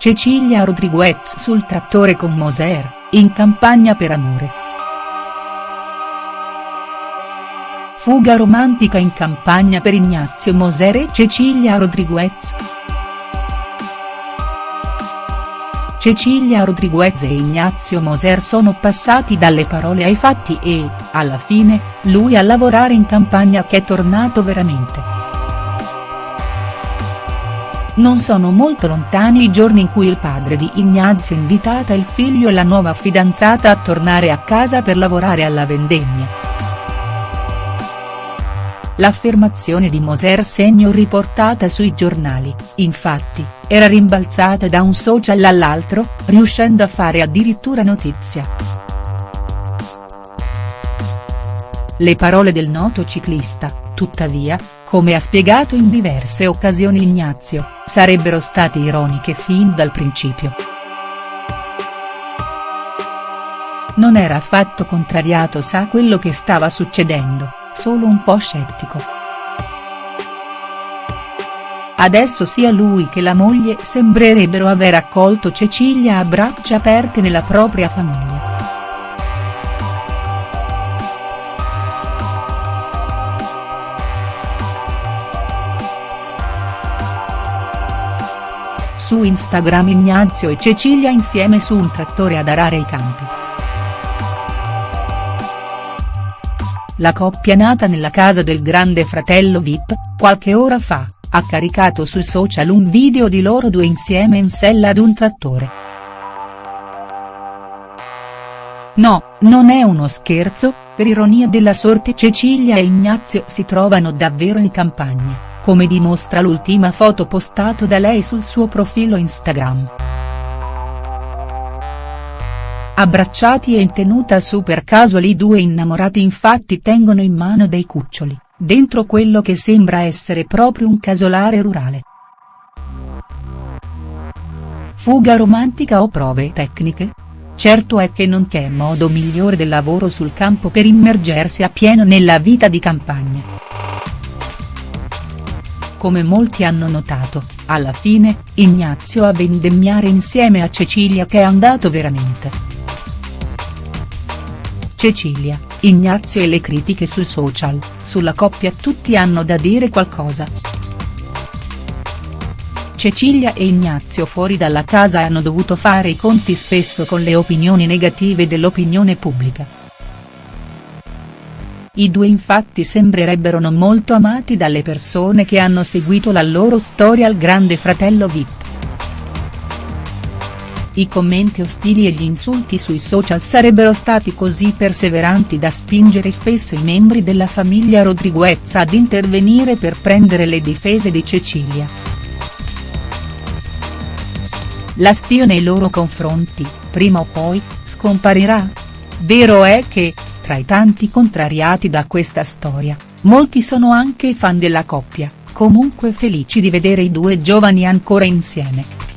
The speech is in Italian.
Cecilia Rodriguez sul trattore con Moser, in campagna per amore. Fuga romantica in campagna per Ignazio Moser e Cecilia Rodriguez. Cecilia Rodriguez e Ignazio Moser sono passati dalle parole ai fatti e, alla fine, lui a lavorare in campagna che è tornato veramente. Non sono molto lontani i giorni in cui il padre di Ignazio invitata il figlio e la nuova fidanzata a tornare a casa per lavorare alla vendemmia. L'affermazione di Moser segno riportata sui giornali, infatti, era rimbalzata da un social all'altro, riuscendo a fare addirittura notizia. Le parole del noto ciclista, tuttavia, come ha spiegato in diverse occasioni Ignazio, sarebbero state ironiche fin dal principio. Non era affatto contrariato sa quello che stava succedendo solo un po' scettico. Adesso sia lui che la moglie sembrerebbero aver accolto Cecilia a braccia aperte nella propria famiglia. Su Instagram Ignazio e Cecilia insieme su un trattore ad arare i campi. La coppia nata nella casa del grande fratello Vip, qualche ora fa, ha caricato sul social un video di loro due insieme in sella ad un trattore. No, non è uno scherzo, per ironia della sorte Cecilia e Ignazio si trovano davvero in campagna, come dimostra l'ultima foto postato da lei sul suo profilo Instagram. Abbracciati e in tenuta super casual i due innamorati infatti tengono in mano dei cuccioli, dentro quello che sembra essere proprio un casolare rurale. Fuga romantica o prove tecniche? Certo è che non c'è modo migliore del lavoro sul campo per immergersi a pieno nella vita di campagna. Come molti hanno notato, alla fine, Ignazio a vendemmiare insieme a Cecilia che è andato veramente. Cecilia, Ignazio e le critiche sui social, sulla coppia tutti hanno da dire qualcosa. Cecilia e Ignazio fuori dalla casa hanno dovuto fare i conti spesso con le opinioni negative dell'opinione pubblica. I due infatti sembrerebbero non molto amati dalle persone che hanno seguito la loro storia al grande fratello Vip. I commenti ostili e gli insulti sui social sarebbero stati così perseveranti da spingere spesso i membri della famiglia Rodriguez ad intervenire per prendere le difese di Cecilia. L'astio nei loro confronti, prima o poi, scomparirà? Vero è che, tra i tanti contrariati da questa storia, molti sono anche fan della coppia, comunque felici di vedere i due giovani ancora insieme.